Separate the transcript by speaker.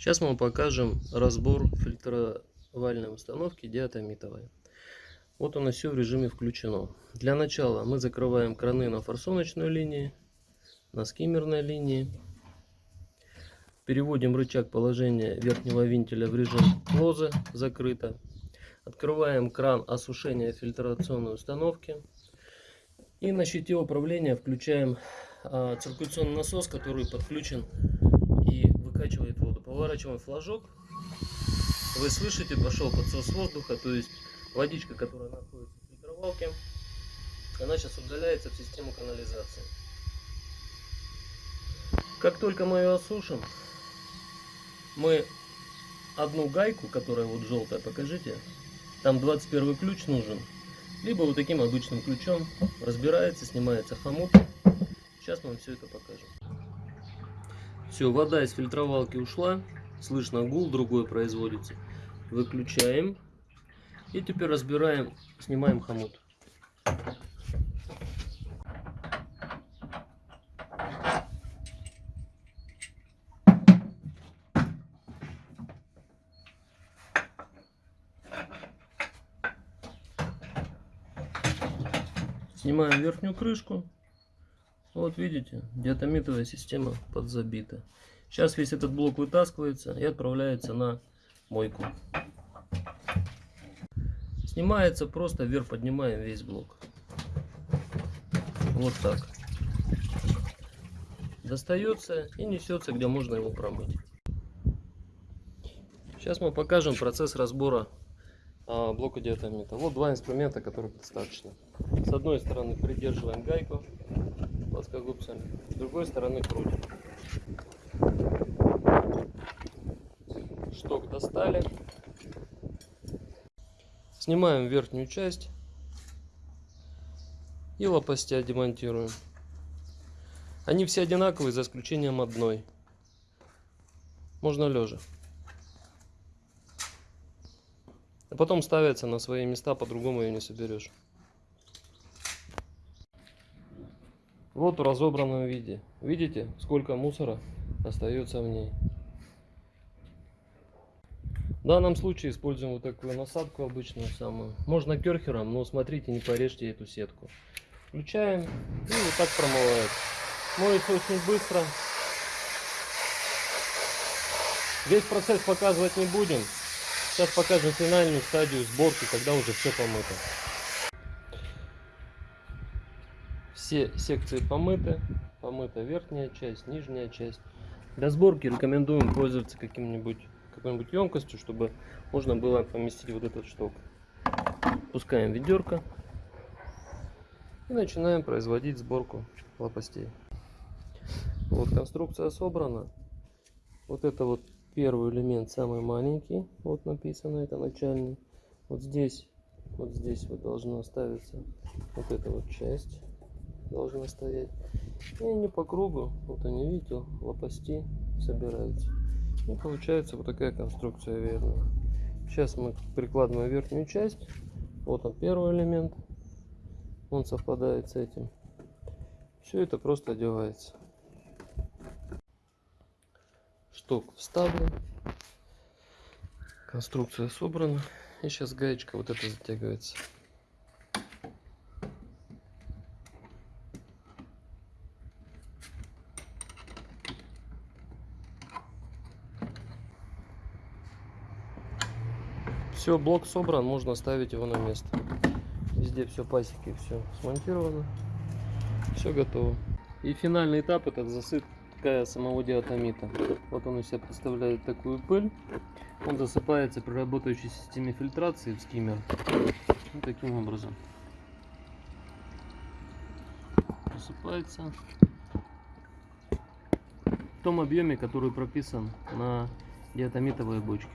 Speaker 1: Сейчас мы вам покажем разбор фильтровальной установки диатомитовой. Вот у нас все в режиме включено. Для начала мы закрываем краны на форсуночной линии, на скиммерной линии. Переводим рычаг положения верхнего вентиля в режим лозы, закрыто. Открываем кран осушения фильтрационной установки. И на щите управления включаем а, циркуляционный насос, который подключен и выкачивает воду. Поворачиваем флажок. Вы слышите, пошел подсос воздуха, то есть водичка, которая находится в фильтровалке, она сейчас удаляется в систему канализации. Как только мы ее осушим, мы одну гайку, которая вот желтая, покажите, там 21 ключ нужен, либо вот таким обычным ключом разбирается, снимается хомут. Сейчас мы вам все это покажем. Все, вода из фильтровалки ушла. Слышно гул, другой производится. Выключаем. И теперь разбираем, снимаем хомут. Снимаем верхнюю крышку. Вот видите, диатомитовая система подзабита. Сейчас весь этот блок вытаскивается и отправляется на мойку. Снимается просто вверх поднимаем весь блок. Вот так. Достается и несется, где можно его промыть. Сейчас мы покажем процесс разбора а, блока диатомита. Вот два инструмента, которые достаточно. С одной стороны придерживаем гайку плоскогубцами, с другой стороны крутим. Шток достали. Снимаем верхнюю часть и лопастя демонтируем. Они все одинаковые, за исключением одной. Можно лежа. А потом ставятся на свои места, по-другому ее не соберешь. Вот в разобранном виде. Видите, сколько мусора остается в ней. В данном случае используем вот такую насадку обычную самую. Можно керхером, но смотрите, не порежьте эту сетку. Включаем и вот так промывает. Моется очень быстро. Весь процесс показывать не будем. Сейчас покажем финальную стадию сборки, когда уже все помыто. Все секции помыты. Помыта верхняя часть, нижняя часть. Для сборки рекомендуем пользоваться каким-нибудь какой-нибудь емкостью, чтобы можно было поместить вот этот шток. Пускаем ведерко и начинаем производить сборку лопастей. Вот конструкция собрана. Вот это вот первый элемент самый маленький вот написано это начальный вот здесь вот здесь вот должна ставиться вот эта вот часть должна стоять. И они по кругу вот они видите лопасти собираются. И получается вот такая конструкция верная сейчас мы прикладываем верхнюю часть. Вот он первый элемент. Он совпадает с этим. Все это просто одевается. Шток вставлен. Конструкция собрана. И сейчас гаечка вот эта затягивается все блок собран можно ставить его на место везде все пасеки все смонтировано все готово и финальный этап это засыпка самого диатомита. Вот он из себя представляет такую пыль. Он засыпается при работающей системе фильтрации в скиммер. Вот таким образом. Засыпается в том объеме, который прописан на диатомитовой бочке.